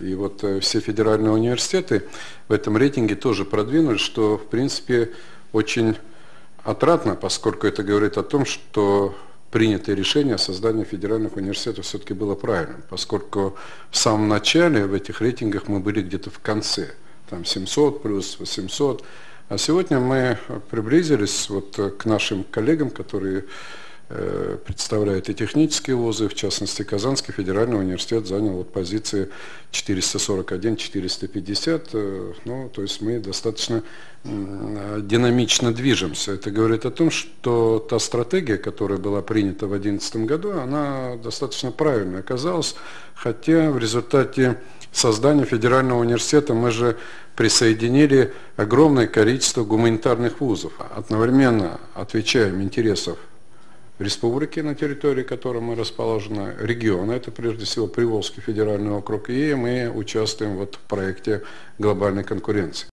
И вот э, все федеральные университеты в этом рейтинге тоже продвинулись, что в принципе очень отрадно, поскольку это говорит о том, что принятое решение о создании федеральных университетов все-таки было правильным, поскольку в самом начале в этих рейтингах мы были где-то в конце, там 700 плюс 800, а сегодня мы приблизились вот к нашим коллегам, которые Э, представляет и технические вузы, в частности Казанский федеральный университет занял вот позиции 441-450, э, ну, то есть мы достаточно динамично движемся. Это говорит о том, что та стратегия, которая была принята в 2011 году, она достаточно правильной оказалась, хотя в результате создания федерального университета мы же присоединили огромное количество гуманитарных вузов, одновременно отвечаем интересов республики, на территории которой мы расположены, региона, это прежде всего Приволжский федеральный округ, и мы участвуем вот в проекте глобальной конкуренции.